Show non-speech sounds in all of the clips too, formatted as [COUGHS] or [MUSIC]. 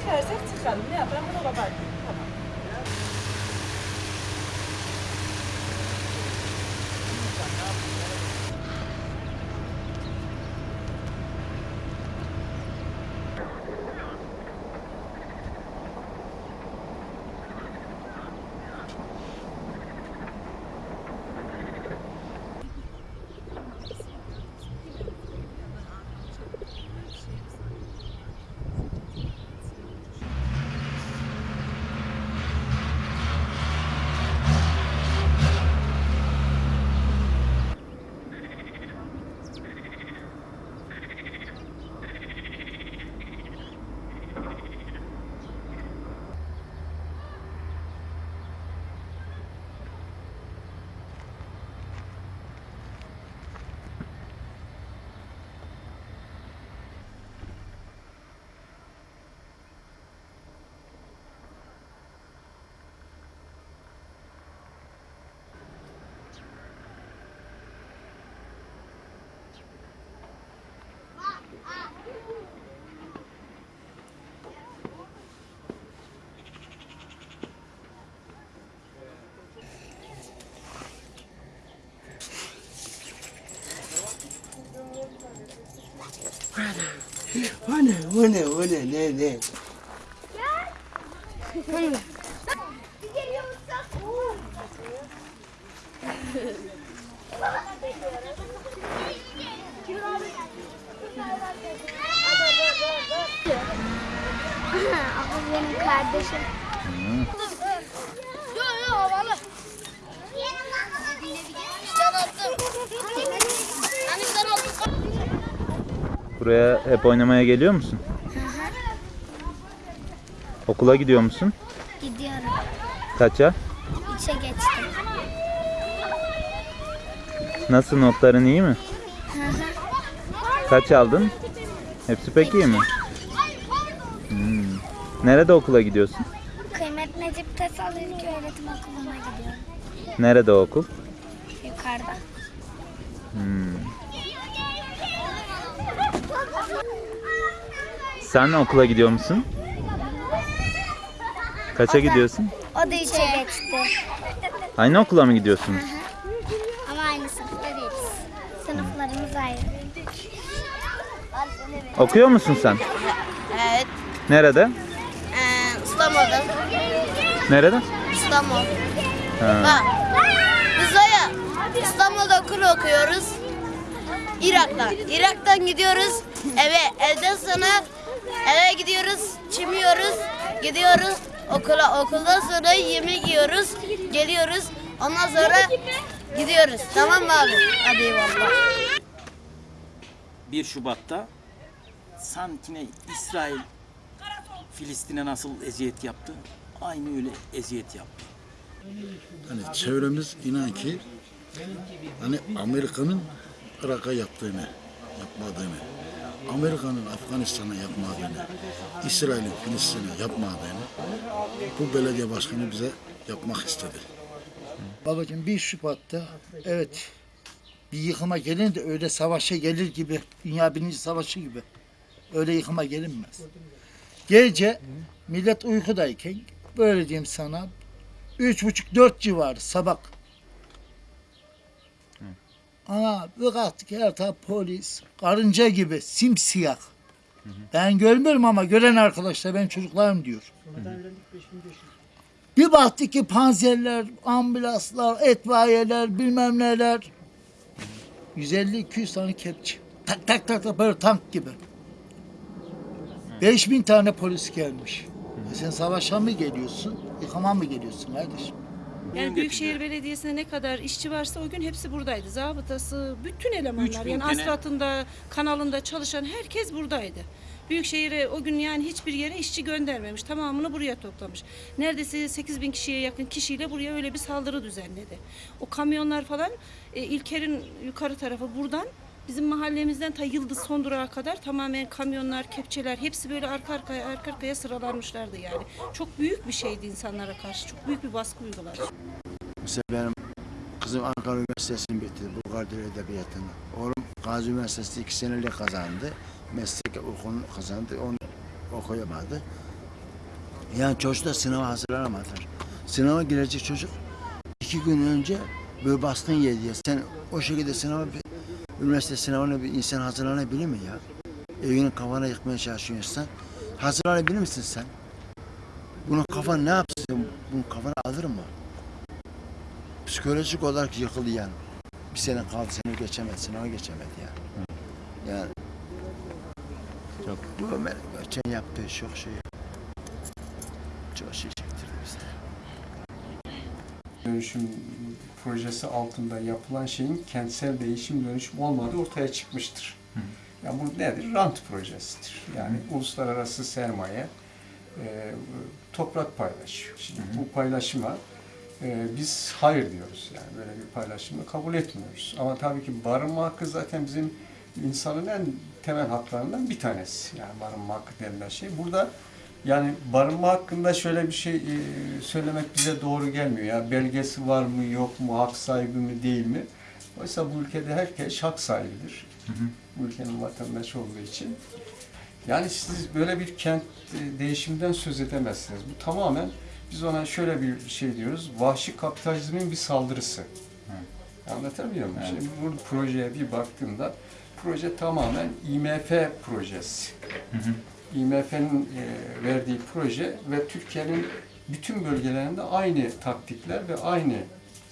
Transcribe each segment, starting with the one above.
Çıkarsak çıkalım. Ne yapalım? Bunu kapat. Tamam. O ne, o ne, o ne, ne, ne? Ama benim kardeşim. Buraya hep oynamaya geliyor musun? Okula gidiyor musun? Gidiyorum. Kaça? İçe geçtim. Nasıl notların iyi mi? Kaç aldın? Hepsi pek iyi mi? Hmm. Nerede okula gidiyorsun? Kıymet Necip Tesal İlköğretim Okulu'na gidiyorum. Nerede o okul? Yukarıda. Hmm. Sen okula gidiyor musun? Kaça gidiyorsun? O da içe geçti. Aynı okula mı gidiyorsunuz? Ama aynı sınıfta değiliz. Sınıflarımız ayrı. Okuyor musun sen? Evet. Nerede? Ee, İstanbul'da. Nerede? İstanbul. Ha. Ha. Biz de ya İstanbul'da okul okuyoruz. Irak'tan. Irak'tan gidiyoruz eve. Evden sonra eve gidiyoruz. Çimiyoruz. Gidiyoruz okula. Okuldan sonra yemek yiyoruz. Geliyoruz. Ondan sonra gidiyoruz. Tamam mı abi? Hadi eyvallah. 1 Şubat'ta Santine İsrail Filistin'e nasıl eziyet yaptı? Aynı öyle eziyet yaptı. Hani çevremiz inan ki hani Amerika'nın Irak'a yaptığını, yapmadığını, Amerika'nın Afganistan'a yapmadığını, İsrail'in Filistin'e yapmadığını bu belediye başkanı bize yapmak istedi. Babacığım 1 Şubat'ta evet bir yıkıma gelin de öyle savaşa gelir gibi, Dünya Birinci Savaşı gibi öyle yıkıma gelinmez. Gece millet uykudayken böyle diyeyim sana üç buçuk dört civarı sabah. Ana bir kalktık her taraf polis, karınca gibi simsiyah. Ben görmüyorum ama gören arkadaşlar benim çocuklarım diyor. Bir baktık ki panzerler, ambulanslar, etfaiyeler, bilmem neler. 150-200 tane kepçe. Tak tak tak tak böyle tank gibi. 5000 tane polis gelmiş. E sen savaşa mı geliyorsun, yıkama mı geliyorsun kardeşim? Yani Büyükşehir Belediyesi'ne ne kadar işçi varsa o gün hepsi buradaydı. Zabıtası, bütün elemanlar. 3000 Yani tane- asfaltında, kanalında çalışan herkes buradaydı. Büyükşehir'e o gün yani hiçbir yere işçi göndermemiş. Tamamını buraya toplamış. Neredeyse 8 bin kişiye yakın kişiyle buraya öyle bir saldırı düzenledi. O kamyonlar falan e, İlker'in yukarı tarafı buradan bizim mahallemizden ta Yıldız son durağa kadar tamamen kamyonlar, kepçeler hepsi böyle arka arkaya arka arkaya sıralanmışlardı yani. Çok büyük bir şeydi insanlara karşı. Çok büyük bir baskı uyguladı. Mesela benim kızım Ankara Üniversitesi'ni bitirdi. Bulgar Dil Edebiyatı'nı. Oğlum Gazi Üniversitesi iki senelik kazandı. Meslek okulunu kazandı. Onu okuyamadı. Yani çocuk da sınava hazırlanamadılar. Sınava girecek çocuk iki gün önce böyle baskın yedi ya. Sen o şekilde sınava üniversite sınavına bir insan hazırlanabilir mi ya? Evinin kafana yıkmaya çalışıyorsan hazırlanabilir misin sen? Bunun kafan ne yapsın? Bunun kafana alır mı? Psikolojik olarak yıkıldı yani. Bir sene kaldı seni geçemedi, sınava geçemedi yani. Yani Çok. bu Ömer geçen yaptığı çok şey. Çok şey. Dönüşüm projesi altında yapılan şeyin kentsel değişim dönüşüm olmadığı ortaya çıkmıştır. Ya bu nedir? Rant projesidir. Yani uluslararası sermaye e, toprak paylaşıyor. Şimdi bu paylaşıma e, biz hayır diyoruz. Yani böyle bir paylaşımı kabul etmiyoruz. Ama tabii ki barınma hakkı zaten bizim insanın en temel haklarından bir tanesi. Yani barınma hakkı denilen şey. Burada yani barınma hakkında şöyle bir şey e, söylemek bize doğru gelmiyor. Ya belgesi var mı yok mu, hak sahibi mi değil mi? Oysa bu ülkede herkes hak sahibidir. Bu ülkenin vatandaşı olduğu için. Yani siz böyle bir kent e, değişimden söz edemezsiniz. Bu tamamen biz ona şöyle bir şey diyoruz. Vahşi kapitalizmin bir saldırısı. Anlatabiliyor muyum? Şimdi bu projeye bir baktığımda proje tamamen IMF projesi. IMF'nin e, verdiği proje ve Türkiye'nin bütün bölgelerinde aynı taktikler ve aynı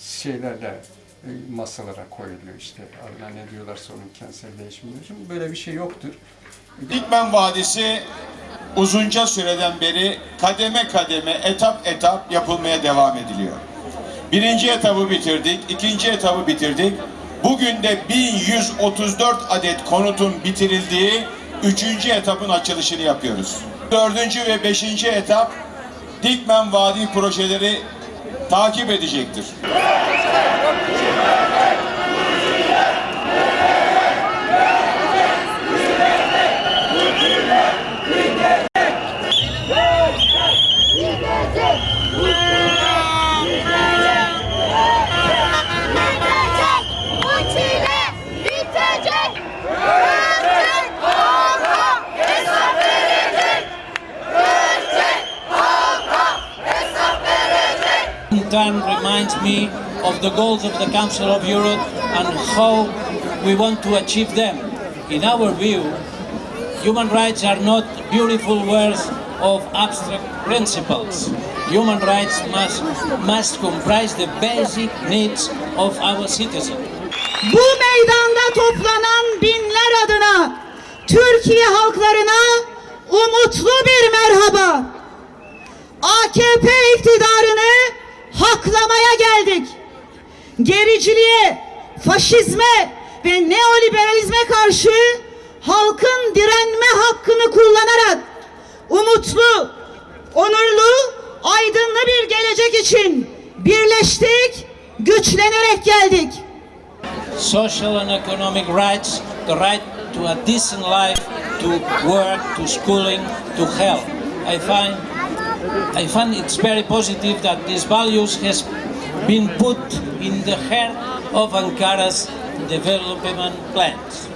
şeylerle e, masalara koyuluyor işte. Adına ne diyorlarsa onun kentsel değişim dönüşüm. Böyle bir şey yoktur. Dikmen Vadisi uzunca süreden beri kademe kademe, etap etap yapılmaya devam ediliyor. Birinci etabı bitirdik, ikinci etabı bitirdik. Bugün de 1134 adet konutun bitirildiği üçüncü etapın açılışını yapıyoruz. Dördüncü ve beşinci etap Dikmen Vadi projeleri takip edecektir. Me of the goals of the Council of Europe and how we want to achieve them. In our view, human rights are not beautiful words of abstract principles. Human rights must, must comprise the basic needs of our citizens. Bu meydanda toplanan binler adına Türkiye halklarına umutlu bir merhaba. AKP iktidarını haklamaya geldik. Gericiliğe, faşizme ve neoliberalizme karşı halkın direnme hakkını kullanarak umutlu, onurlu, aydınlı bir gelecek için birleştik, güçlenerek geldik. social and economic rights, the right to a decent life, to work, to schooling, to health. I find, I find it's very positive that these values has been put in the heart of Ankara's development plans.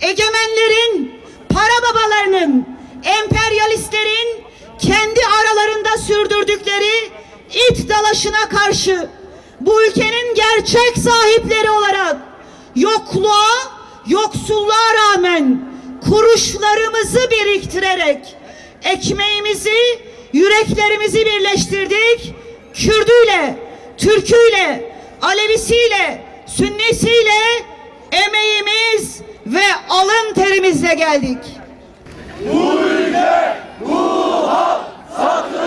egemenlerin, para babalarının, emperyalistlerin kendi aralarında sürdürdükleri it dalaşına karşı bu ülkenin gerçek sahipleri olarak yokluğa, yoksulluğa rağmen kuruşlarımızı biriktirerek ekmeğimizi, yüreklerimizi birleştirdik. Kürdüyle, Türküyle, Alevisiyle, Sünnisiyle emeğimiz ve alın terimizle geldik. Daha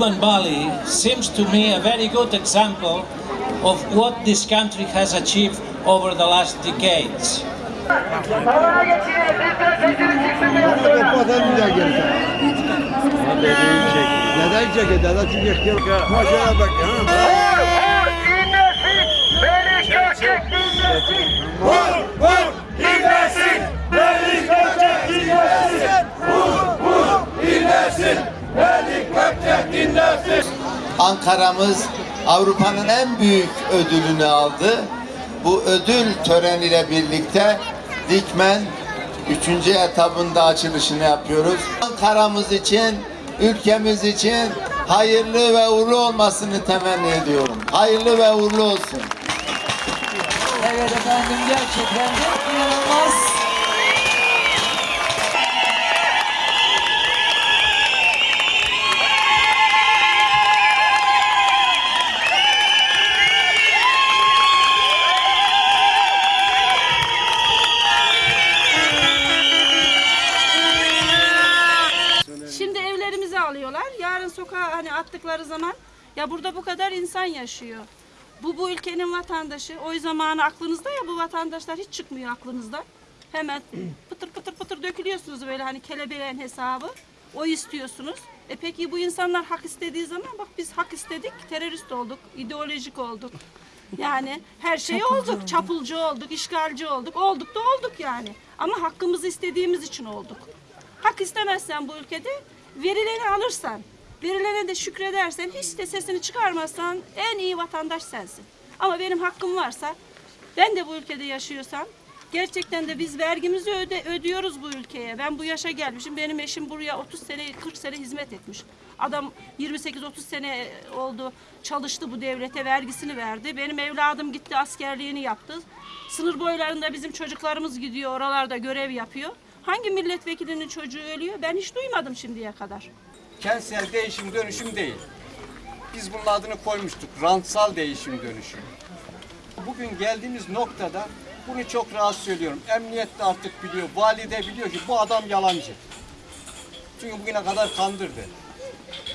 Digman Valley seems to me a very good example of what this country has achieved over the last decades. Ankara'mız Avrupa'nın en büyük ödülünü aldı. Bu ödül töreniyle birlikte Dikmen 3. etabında açılışını yapıyoruz. Ankara'mız için, ülkemiz için hayırlı ve uğurlu olmasını temenni ediyorum. Hayırlı ve uğurlu olsun. Evet efendim gerçekten de inanılmaz. Attıkları zaman ya burada bu kadar insan yaşıyor. Bu bu ülkenin vatandaşı. O zamanı aklınızda ya bu vatandaşlar hiç çıkmıyor aklınızdan. Hemen pıtır pıtır pıtır dökülüyorsunuz böyle hani kelebeğin hesabı. O istiyorsunuz. E peki bu insanlar hak istediği zaman bak biz hak istedik, terörist olduk, ideolojik olduk. Yani her şey olduk, çapulcu olduk, işgalci olduk, olduk da olduk yani. Ama hakkımızı istediğimiz için olduk. Hak istemezsen bu ülkede verileni alırsan, verilene de şükredersen, hiç de sesini çıkarmazsan en iyi vatandaş sensin. Ama benim hakkım varsa, ben de bu ülkede yaşıyorsam, gerçekten de biz vergimizi öde, ödüyoruz bu ülkeye. Ben bu yaşa gelmişim, benim eşim buraya 30 sene, 40 sene hizmet etmiş. Adam 28-30 sene oldu, çalıştı bu devlete, vergisini verdi. Benim evladım gitti, askerliğini yaptı. Sınır boylarında bizim çocuklarımız gidiyor, oralarda görev yapıyor. Hangi milletvekilinin çocuğu ölüyor? Ben hiç duymadım şimdiye kadar. Kentsel değişim dönüşüm değil. Biz bunun adını koymuştuk. Rantsal değişim dönüşüm. Bugün geldiğimiz noktada bunu çok rahat söylüyorum. Emniyet de artık biliyor, vali de biliyor ki bu adam yalancı. Çünkü bugüne kadar kandırdı.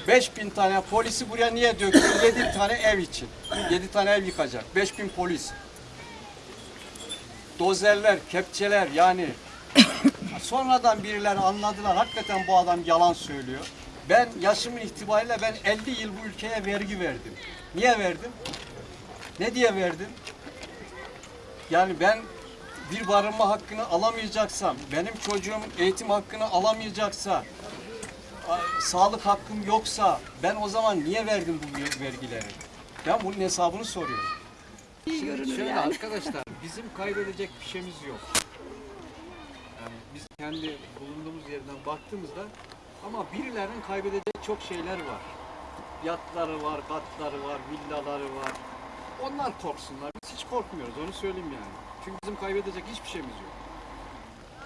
5000 tane polisi buraya niye döktü? [COUGHS] 7 tane ev için. 7 tane ev yıkacak. 5000 polis. Dozerler, kepçeler yani [COUGHS] sonradan birileri anladılar hakikaten bu adam yalan söylüyor. Ben yaşımın itibariyle ben 50 yıl bu ülkeye vergi verdim. Niye verdim? Ne diye verdim? Yani ben bir barınma hakkını alamayacaksam, benim çocuğum eğitim hakkını alamayacaksa, sağlık hakkım yoksa ben o zaman niye verdim bu vergileri? Ben bunun hesabını soruyorum. Şöyle arkadaşlar bizim kaybedecek bir şeyimiz yok. Yani biz kendi bulunduğumuz yerden baktığımızda ama birilerinin kaybedecek çok şeyler var. Yatları var, katları var, villaları var. Onlar korksunlar. Biz hiç korkmuyoruz onu söyleyeyim yani. Çünkü bizim kaybedecek hiçbir şeyimiz yok.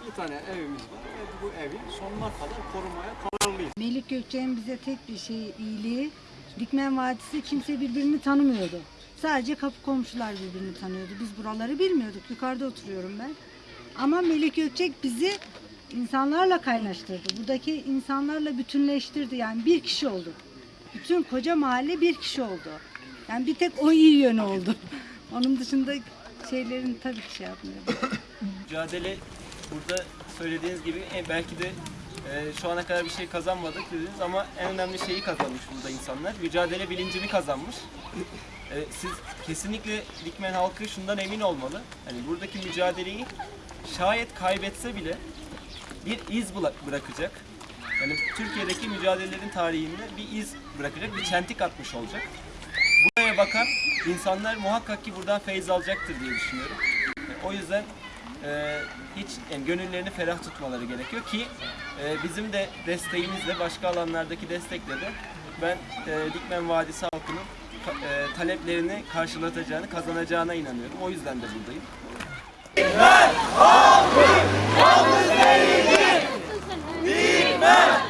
Bir tane evimiz var ve bu evi sonuna kadar korumaya kararlıyız. Melik Gökçe'nin bize tek bir şey iyiliği, Dikmen Vadisi kimse birbirini tanımıyordu. Sadece kapı komşular birbirini tanıyordu. Biz buraları bilmiyorduk. Yukarıda oturuyorum ben. Ama Melik Gökçek bizi insanlarla kaynaştırdı. Buradaki insanlarla bütünleştirdi. Yani bir kişi olduk. Bütün koca mahalle bir kişi oldu. Yani bir tek o iyi yönü oldu. [LAUGHS] Onun dışında şeylerin tabii ki şey yapmıyorum. Mücadele burada söylediğiniz gibi e, belki de e, şu ana kadar bir şey kazanmadık dediniz ama en önemli şeyi kazanmış burada insanlar. Mücadele bilincini kazanmış. E, siz kesinlikle Dikmen halkı şundan emin olmalı. Hani buradaki mücadeleyi şayet kaybetse bile bir iz bırakacak. Yani Türkiye'deki mücadelelerin tarihinde bir iz bırakacak, bir çentik atmış olacak. Buraya bakan insanlar muhakkak ki buradan feyz alacaktır diye düşünüyorum. E, O yüzden e, hiç yani gönüllerini ferah tutmaları gerekiyor ki e, bizim de desteğimizle başka alanlardaki destekle de ben e, Dikmen Vadisi halkının e, taleplerini karşılatacağını, kazanacağına inanıyorum. O yüzden de buradayım. Dikmen Aldı zeytin! Bilmem!